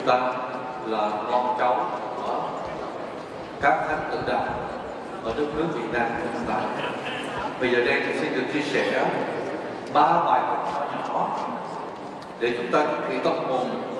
chúng ta là con cháu của các thánh tử đạo ở đất nước Việt Nam của chúng ta. Bây giờ đây tôi xin được chia sẻ ba bài học nhỏ để chúng ta chuẩn bị tâm hồn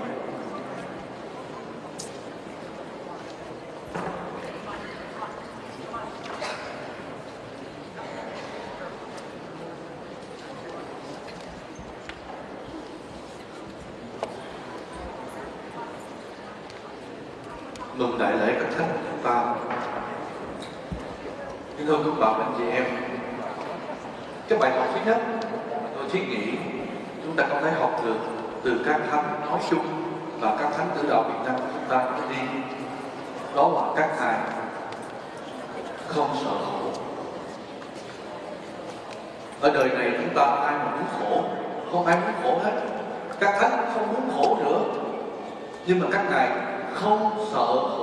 mừng đại lễ các thánh chúng ta kính thưa các bạn anh chị em. Cái bài học thứ nhất tôi thiết nghĩ, chúng ta có thể học được từ các thánh nói chung và các thánh tử đạo Việt Nam của chúng ta nói đi. Đó là các ngài không sợ khổ. Ở đời này chúng ta ai mà muốn khổ, không ai muốn khổ hết. Các thánh không muốn khổ nữa. Nhưng mà các ngài không sợ khổ.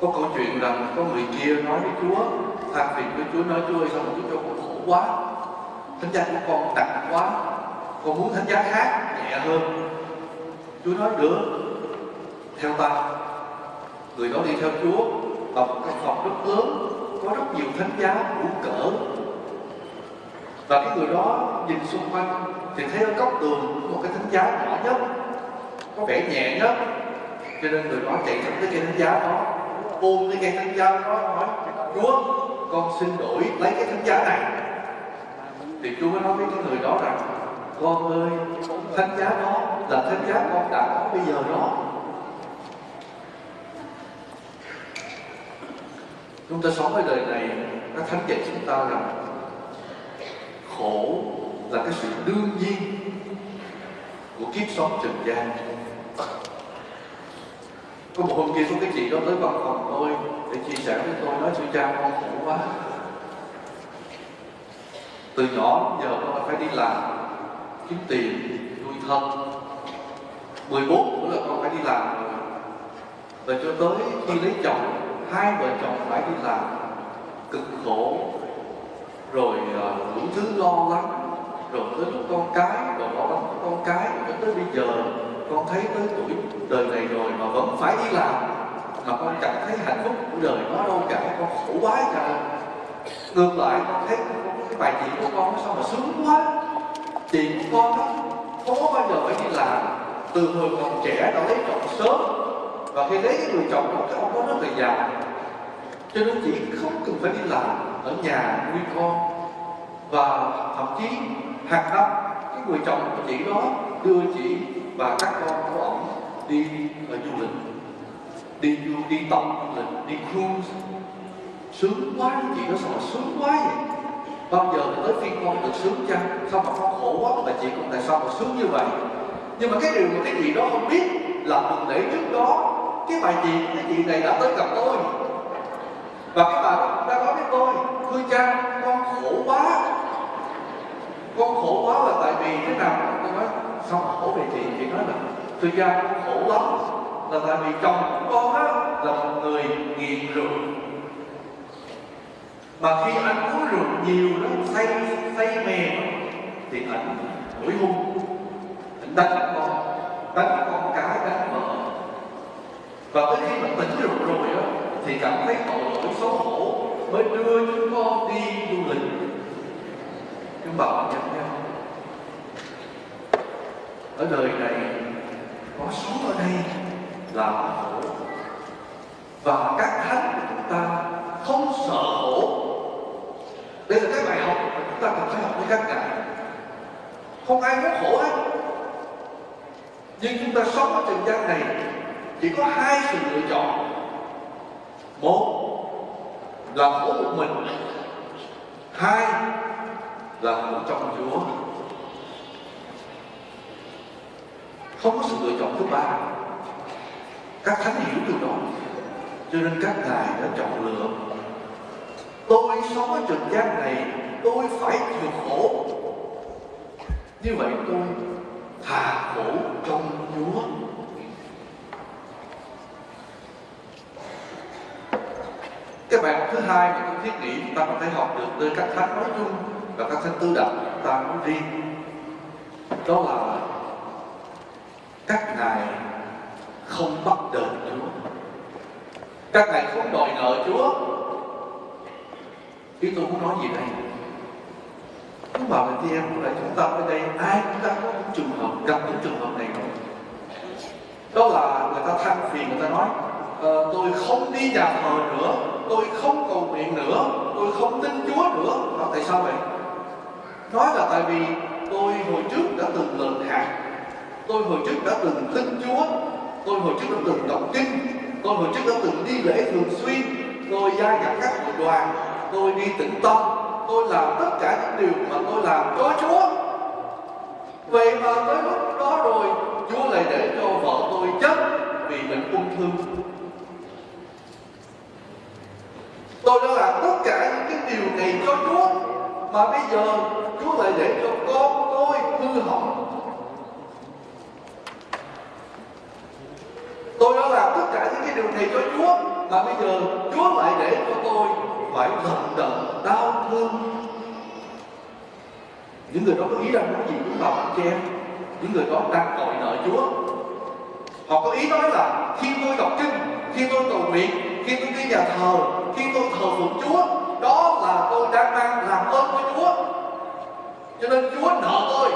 Có câu chuyện rằng có người kia nói với Chúa than phiền với Chúa nói Chúa ơi sao mà Chúa cho con khổ quá. Thánh giá của con nặng quá, con muốn thánh giá khác, nhẹ hơn. Chúa nói, được, theo ta. Người đó đi theo Chúa vào một căn phòng rất lớn, có rất nhiều thánh giá đủ cỡ. Và cái người đó nhìn xung quanh, thì thấy ở góc tường có một cái thánh giá nhỏ nhất, có vẻ nhẹ nhất. Cho nên người đó chạy thẳng tới cái thánh giá đó ôm cái cây thánh giá đó, nói, chúa, con xin đổi lấy cái thánh giá này. Thì chúa mới nói với cái người đó rằng, con ơi, thánh giá đó là thánh giá con đã có bây giờ đó. Chúng ta sống ở đời này các thánh dạy chúng ta rằng, khổ là cái sự đương nhiên của kiếp sống trần gian có một hôm kia có cái chị đó tới văn phòng tôi để chia sẻ với tôi, nói sư cha con khổ quá. Từ nhỏ giờ con phải đi làm, kiếm tiền, nuôi thân. 14 tuổi là con phải đi làm rồi. Và cho tới khi lấy chồng, hai vợ chồng phải đi làm. Cực khổ. Rồi à, đủ thứ lo lắng. Rồi tới lúc con cái, rồi lo lắng con cái, rồi tới bây giờ con thấy tới tuổi đời này rồi mà vẫn phải đi làm, mà con chẳng thấy hạnh phúc của đời nó đâu cả, con khổ quá cả. Ngược lại, con thấy cái bài chị của con nó sao mà sướng quá. Chị của con đó không có bao giờ phải đi làm. Từ hồi còn trẻ đã lấy chồng sớm, và khi lấy người chồng đó, cái ông đó rất là già. Cho nên chị không cần phải đi làm, ở nhà nuôi con. Và thậm chí hàng năm, cái người chồng của chị đó đưa chị và các con của ông đi ở du lịch, đi du, đi tàu du lịch, đi cruise. Sướng quá, chị nó sao mà sướng quá vậy? Bao giờ tới phiên con được sướng chăng? Sao mà con khổ quá mà chị con tại sao mà sướng như vậy? Nhưng mà cái điều mà cái gì đó không biết là tuần lễ trước đó, cái bà chị, cái chị này đã tới gặp tôi. Và cái bà đó đã nói với tôi, thưa cha, con khổ quá. Con khổ quá là tại vì thế nào? Tôi nói xong khổ về chị chị nói là thời gian cũng khổ lắm, là tại vì chồng của con á, là một người nghiện rượu. Mà khi anh uống rượu nhiều nó say say mềm thì anh nổi hung anh đánh con đánh con cái đánh vợ và tới khi mà tỉnh rượu rồi á, thì cảm thấy tội lỗi xấu hổ, mới đưa chúng con đi du lịch. Nhưng bạn nhận nhau ở đời này, có sống ở đây là khổ. Và các thánh của chúng ta không sợ khổ. Đây là cái bài học mà chúng ta cần phải học với các ngài. Không ai muốn khổ hết nhưng chúng ta sống ở trần gian này, chỉ có hai sự lựa chọn. Một là khổ một mình. Hai là khổ trong chúa. Không có sự lựa chọn thứ ba. Các thánh hiểu điều đó cho nên các ngài đã chọn lựa. Tôi sống ở trần gian này, tôi phải chịu khổ. Như vậy tôi thà khổ trong chúa. Cái bài học thứ hai mà tôi thiết nghĩ chúng ta có thể học được từ các thánh nói chung và các thánh tư đạo chúng ta nói riêng, đó là Ngài không bắt được Chúa. Các Ngài không đòi nợ Chúa. Ý tôi muốn nói gì đây? Các bà và chị em là chúng ta ở đây Ai chúng ta có những trường hợp, gặp những trường hợp này rồi. Đó là người ta than phiền, người ta nói ờ, Tôi không đi nhà thờ nữa Tôi không cầu nguyện nữa Tôi không tin Chúa nữa. Đó, Tại sao vậy? Nói là tại vì tôi hồi trước đã từng lần hạt tôi hồi trước đã từng tin Chúa. Tôi hồi trước đã từng đọc kinh. Tôi hồi trước đã từng đi lễ thường xuyên. Tôi gia nhập các hội đoàn. Tôi đi tĩnh tâm. Tôi làm tất cả những điều mà tôi làm cho Chúa. Vậy mà tới lúc đó rồi, Chúa lại để cho vợ tôi chết vì bệnh ung thư. Tôi đã làm tất cả những cái điều này cho Chúa, mà bây giờ Chúa lại để cho con tôi hư hỏng. Tôi đã làm tất cả những cái điều này cho Chúa. Mà bây giờ, Chúa lại để cho tôi phải lận đận đau thương. Những người đó có ý rằng nói gì cũng bảo anh che những người đó đang tội nợ Chúa. Họ có ý nói là, khi tôi đọc kinh, khi tôi cầu nguyện, khi tôi đi nhà thờ, khi tôi thờ phượng Chúa, đó là tôi đang mang làm ơn của Chúa. Cho nên Chúa nợ tôi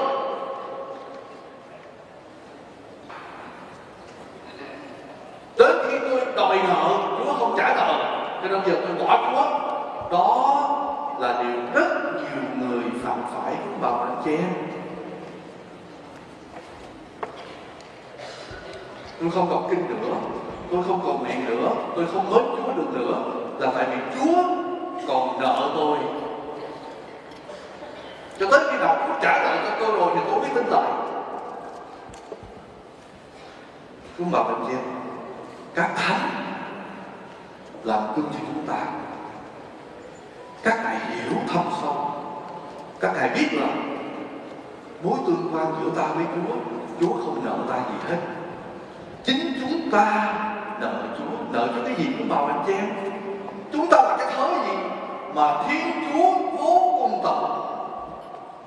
đến khi tôi đòi nợ Chúa không trả nợ cho nên giờ tôi bỏ Chúa đó là điều rất nhiều người phạm phải của bà anh chị. Em tôi không còn kinh nữa. Tôi không còn nguyện nữa. Tôi không mến Chúa được nữa. Là tại vì Chúa còn nợ tôi. Cho tới khi nào Chúa trả nợ cho tôi rồi thì tôi mới tin lại. Chúng bảo anh chị em các thánh làm gương cho chúng ta. Các ngài hiểu thâm sâu. Các ngài biết là mối tương quan giữa ta với Chúa Chúa không nợ ta gì hết. Chính chúng ta nợ Chúa, nợ cho cái gì cũng bảo anh chị em chúng ta là cái thớ gì mà Thiên Chúa vô cùng tận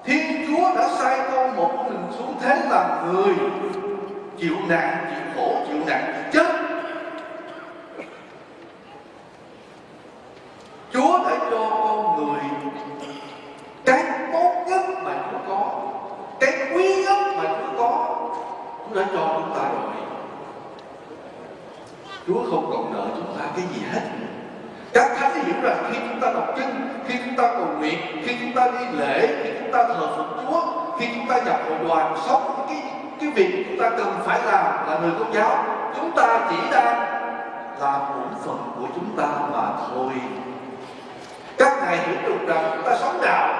Thiên Chúa đã sai con một mình xuống thế làm người, chịu nạn, chịu khổ, chịu nạn chịu chết Chúa đã cho con người cái tốt nhất mà Chúa có cái quý nhất mà Chúa có Chúa đã cho chúng ta rồi Chúa không còn nợ chúng ta cái gì hết các thánh hiểu rằng khi chúng ta đọc kinh khi chúng ta cầu nguyện khi chúng ta đi lễ khi chúng ta thờ phượng Chúa khi một đoàn sống. Cái cái việc chúng ta cần phải làm là người công giáo, chúng ta chỉ đang làm bổn phận của chúng ta mà thôi. Các ngài hiểu được rằng chúng ta sống đạo.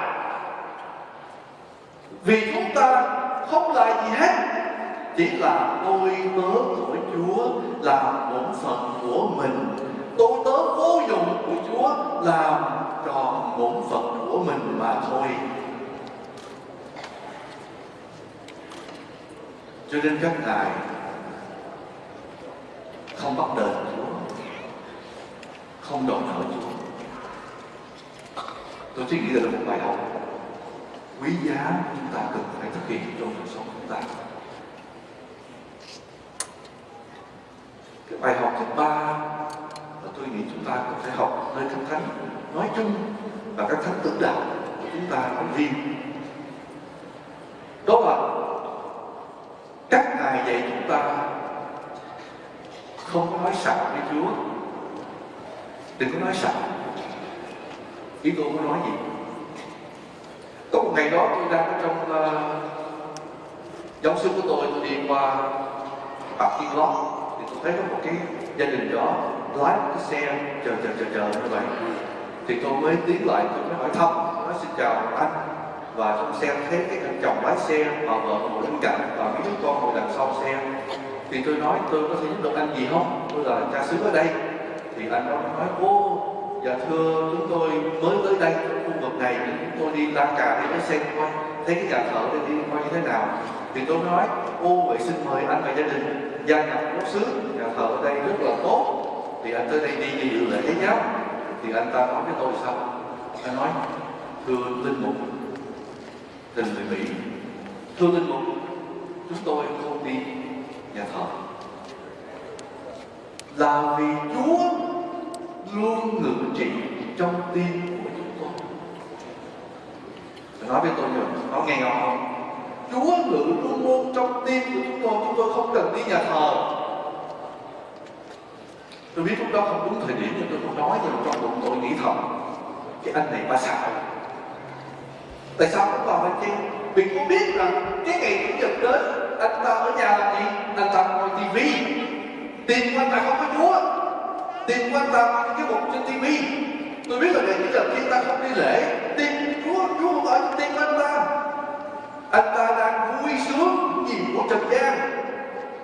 Vì chúng ta không là gì hết, chỉ là tôi tớ của Chúa làm bổn phận của mình. Tôi tớ vô dụng của Chúa làm tròn bổn phận của mình mà thôi. Cho nên các ngài không bắt đền Chúa, không đòi nợ Chúa. Tôi chỉ nghĩ là một bài học. Quý giá chúng ta cần phải thực hiện trong cuộc sống chúng ta. Cái bài học thứ ba mà tôi nghĩ chúng ta cần phải học nơi các thánh, nói chung và các thánh tử đạo của chúng ta nói riêng. Đó là ngài dạy chúng ta? Không có nói sẵn với Chúa. Đừng có nói sẵn ý tôi muốn nói gì? Có một ngày đó tôi đang ở trong ờ, uh, giáo sư của tôi tôi đi qua parking lót thì tôi thấy có một cái gia đình đó lái một cái xe chờ chờ chờ chờ như vậy. Thì tôi mới tiến lại tôi mới hỏi thăm nói xin chào anh và trong xe thấy cái thằng chồng lái xe và vợ ngồi bên cạnh và mấy đứa con ngồi đằng sau xe, thì tôi nói tôi có thể giúp được anh gì không? Tôi là cha xứ ở đây. Thì anh đó nói ô dạ thưa, chúng tôi mới tới đây trong khu vực này, thì chúng tôi đi la cà để mới xem coi thấy cái nhà thờ đây đi coi như thế nào? Thì tôi nói, ô vậy xin mời anh và gia đình gia nhập quốc xứ, nhà thờ ở đây rất là tốt. Thì anh tới đây đi như dự lễ nhé thì anh ta nói với tôi sao? Anh nói, thưa linh mục tình người mỹ. Thưa linh mục chúng tôi không đi nhà thờ. Là vì chúa luôn ngự trị trong tim của chúng tôi. Nói với tôi rồi nói nghe ngon không? Chúa ngự luôn luôn trong tim của chúng tôi. Chúng tôi không cần đi nhà thờ. Tôi biết lúc đó không đúng thời điểm nhưng tôi không nói nhưng trong bụng, tôi nghĩ thầm cái anh này ba xạo tại sao không vào anh chị vì con biết rằng cái ngày chủ nhật đến anh ta ở nhà làm gì? Anh ta ngồi tivi. Tiền của anh ta không có chúa. Tiền của anh ta mang cái mục trên tivi. Tôi biết là ngày chủ nhật khi ta không đi lễ. Tiền chúa chúa không ở trong tim của anh ta. Anh ta đang vui sướng nhìn của trần gian.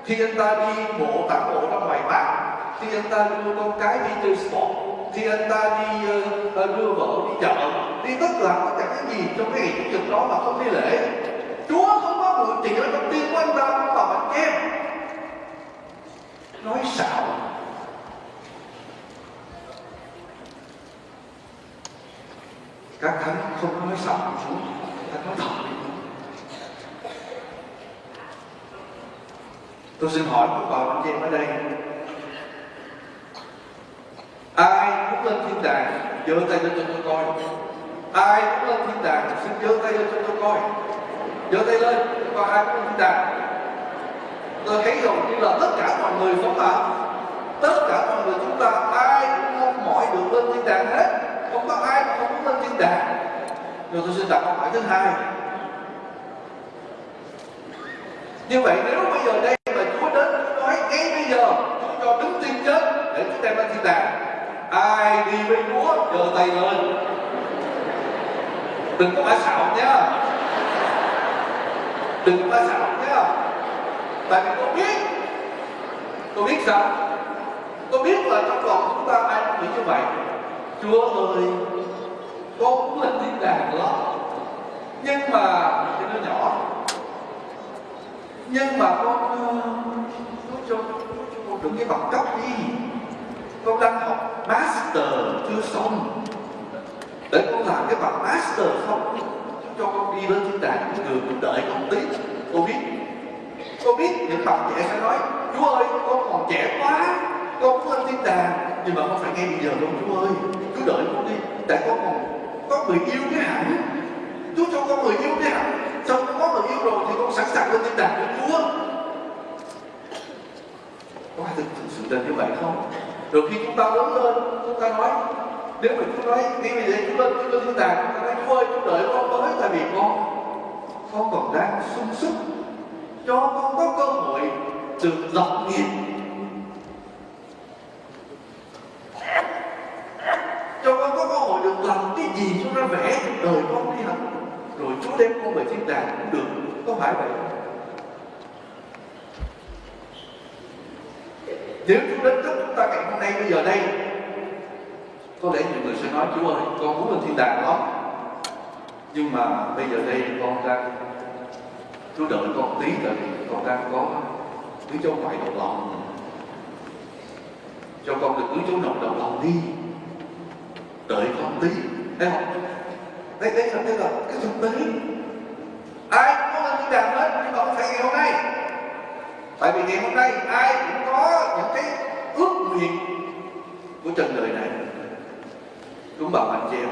Khi anh ta đi bộ tản bộ ra ngoài mát khi anh ta đưa con cái đi chơi sport khi anh ta đi uh, đưa vợ đi chợ đi tất cả tất cả cái gì trong cái ngày chủ nhật đó mà không đi lễ. Chúa không có mượn tiền ở trong tim của anh ta và vào em. Nói xạo. Các thánh không nói xạo xuống ta nói thật tôi xin hỏi các bà anh chị em ở đây. Ai muốn lên thiên đàng, giơ tay lên cho tôi coi ai muốn lên thiên đàng xin giơ tay lên cho tôi coi. Giơ tay lên coi ai muốn lên thiên đàng. Tôi thấy rồi như là tất cả mọi người không ạ tất cả mọi người chúng ta, ai cũng mong mỏi được lên thiên đàng hết. Không có ai không muốn lên thiên đàng. Rồi tôi xin đặt câu hỏi thứ hai. Như vậy, nếu bây giờ đây mà Chúa đến, Chúa nói, ngay bây giờ, Chúa cho đứng tiên chết để chúng ta lên thiên đàng. Ai đi với Chúa, giơ tay lên đừng có bá xạo nhá. Đừng có bá xạo nhá. Tại vì tôi biết. Tôi biết sao? Tôi biết là trong lòng chúng ta ai cũng nghĩ như vậy. Chúa ơi con cũng là thiên đàng đó. Nhưng mà, cái nó nhỏ. Nhưng mà con con cho con đừng cái bằng cấp đi con đang học má để con làm cái bằng master không? cho con đi lên thiên đàng cũng người con đợi con tí con biết. Con biết những bạn trẻ sẽ nói chúa ơi con còn trẻ quá con muốn lên thiên đàng nhưng mà không phải ngay bây giờ đâu chúa ơi cứ đợi con đi tại con còn có người yêu cái hẳn chúa cho con người yêu cái hẳn Sau con có người yêu rồi thì con sẵn sàng lên thiên đàng với chúa. Có ai thực, thực sự là như vậy không? Rồi khi chúng ta lớn lên chúng ta nói nếu mà chúng nói đi bây giờ chúng lên chúng lên thiên đàng chúng ta nói thôi chúng đợi con tới tại vì con con còn đang sung sức cho con có cơ hội được lập nghiệp. Cho con có cơ hội được làm cái gì chúng ta vẽ đời con đi học. Rồi Chúa đem con về thiên đàng cũng được, có phải vậy? Nếu chúng đến lúc chúng ta ngày hôm nay, bây giờ đây có lẽ nhiều người sẽ nói, Chúa ơi, con muốn lên thiên đàng lắm nhưng mà bây giờ đây con đang, Chúa đợi con tí tại vì con đang có cứ chỗ ngoại đầu lòng. Cho con được cứ chỗ nội đầu lòng đi. Đợi con tí. Thấy không? Đây đây là cái là cái thực tế. Ai cũng có lên thiên đàng hết, nhưng mà không phải ngày hôm nay. Tại vì ngày hôm nay ai cũng có những cái ước nguyện của trần đời này chúng bảo anh chị em.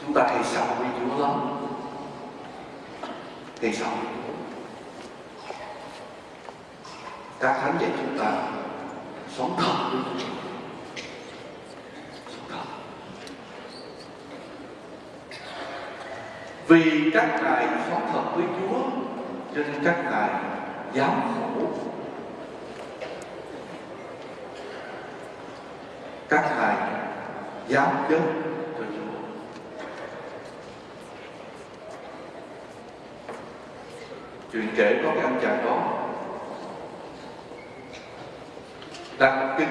Chúng ta thì sợ với Chúa lắm? Thì sợ các thánh dạy chúng ta sống thật với Chúa. Sống thật. Vì các ngài sống thật với Chúa, cho nên các ngài dám khổ các ngài giáo dân, cho Chúa chuyện kể có cái anh chàng đó. Đang kinh.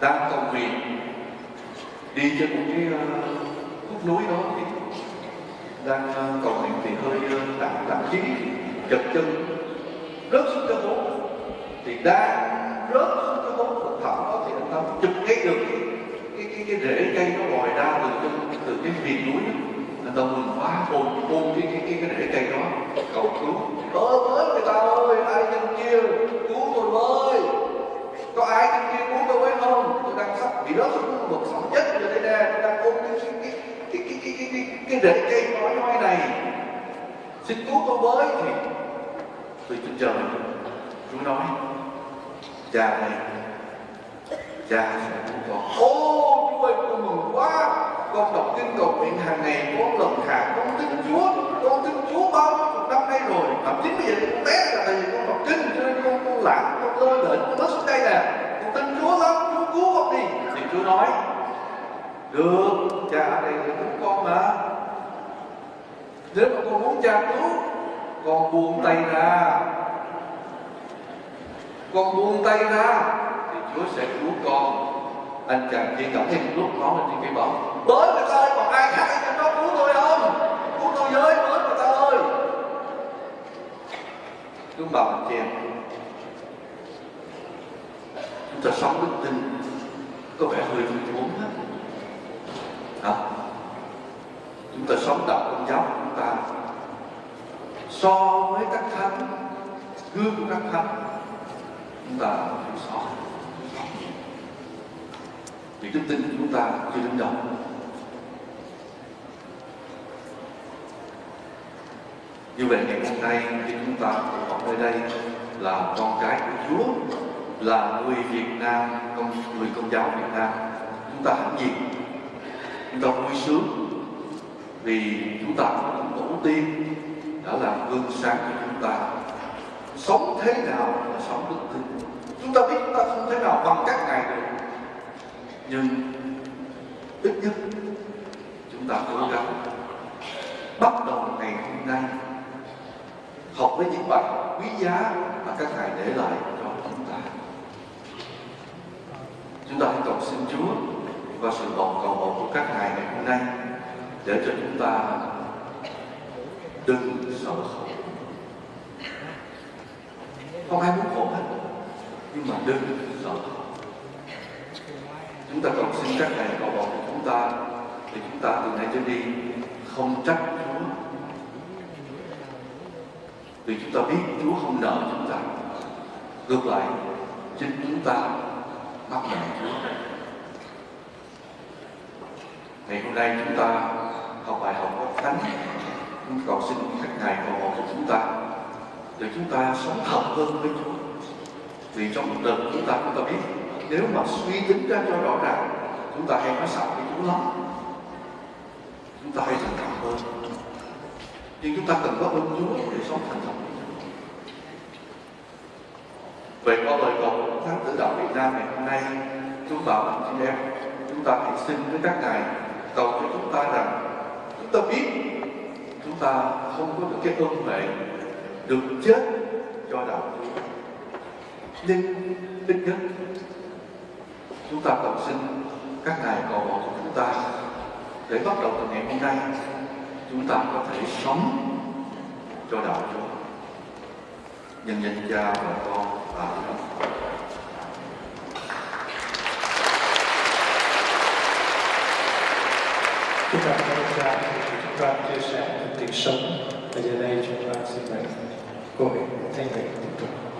Đang cầu nguyện đi trên một cái ờ, khúc núi đó thì đang ờ, cầu nguyện thì hơi ờ, tạm tạm chí chật chân. Rớt xuống cái hố. Thì đang rớt xuống cái hố. Thực đó thì anh ta chụp ngay được cái cái cái rễ cây nó lòi ra từ cái từ cái miền núi là đồng mình phá hồn ôm cái cái cái cái rễ cây đó cầu cứu ơ với người ta ơi ai trên kia cứu tôi với có ai trên kia cứu tôi với không tôi đang sắp bị rớt xuống vực sóng nhất rồi đây nè tôi đang ôm cái cái cái cái cái cái cái, cái, cái rễ cây nói nói này xin cứu tôi với thì tôi xin chờ chúng nói già này cha sẽ con. Ô, Chúa ơi, con mừng quá. Con đọc kinh cầu nguyện hàng ngày, con lần hàng con tin Chúa. Con tin Chúa bao nhiêu năm nay rồi thậm chí bây giờ con bé là tại vì con đọc kinh, cho nên con con lãng con lơ lửng, con nói xuống đây nè. Con tin Chúa lắm, Chúa cứu con đi. Thì Chúa nói, được, cha ở đây để cứu con mà. Nếu mà con muốn cha cứu, con buông tay ra. Con buông tay ra. Chúa sẽ cứu con. Anh chàng kia cảm thấy một lúc nó lên trên cây bóng tới người ta ơi còn ai khác trong đó cứu tôi không? Cứu tôi với tới người ta ơi. Chúng bà anh em chúng ta sống đức tin có vẻ hơi thua thốn hết hả chúng ta sống đạo công giáo của chúng ta so với các thánh gương của các thánh chúng ta thiếu sót vì đức tin của chúng ta chưa đứng đâu như vậy, ngày hôm nay khi chúng ta tụ họp nơi đây là con cái của Chúa, là người Việt Nam công người công giáo Việt Nam, chúng ta hãnh diện chúng ta vui sướng. Vì chúng ta tổ tiên đã làm gương sáng cho chúng ta. Sống thế nào là sống đức tin. Chúng ta biết chúng ta không thể nào bằng các ngài được nhưng ít nhất chúng ta cố gắng bắt đầu ngày hôm nay học với những bài học quý giá mà các ngài để lại cho chúng ta. Chúng ta hãy cầu xin Chúa và sự bầu cầu bầu của các ngài ngày hôm nay để cho chúng ta đừng sợ khổ. Không ai muốn khổ hết nhưng mà đừng chúng ta cầu xin các ngài cầu bầu của chúng ta để chúng ta từ nay trở đi không trách Chúa. Vì chúng ta biết Chúa không nợ chúng ta. Ngược lại, chính chúng ta mắc nợ Chúa. Ngày hôm nay chúng ta học bài học của thánh. Chúng cầu xin các ngài cầu hộ của chúng ta để chúng ta sống thật hơn với Chúa. Vì trong một đời chúng ta chúng ta biết nếu mà suy tính ra cho rõ ràng, chúng ta hay nói xạo với chúng lắm chúng ta hay thành thật hơn. Nhưng chúng ta cần có ơn Chúa để sống thành thật Vậy có lời cầu của Tử Đạo Việt Nam ngày hôm nay, Chúng bảo làm chị em, Chúng ta hãy xin với các ngài Cầu cho chúng ta rằng, Chúng ta biết Chúng ta không có được cái ơn huệ Được chết cho đạo Chúa. Nhưng ít nhất Chúng ta cầu xin các ngài cầu hộ của chúng ta Để bắt đầu từ ngày hôm nay, Chúng ta có thể sống cho đạo Chúa. Nhân danh cha và con và Chúng ta cảm ơn cha chúng ta chia sẻ những tiếng sống. Và giờ đây chúng ta xin mời cô Thanh Bình tiếp tục.